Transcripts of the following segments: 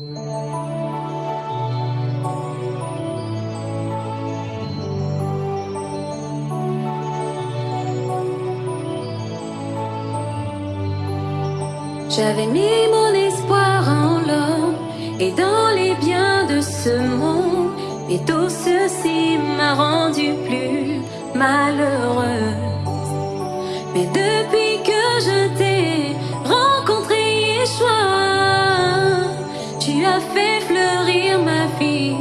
J'avais mis mon espoir en l'homme et dans les biens de ce monde. Et tout ceci m'a rendu plus malheureuse. Mais depuis que je t'ai rencontré, Yeshua, tu as fait fleurir ma vie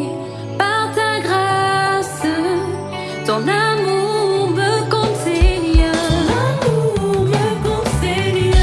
par ta grâce, ton amour me conseille. L'amour me conseille.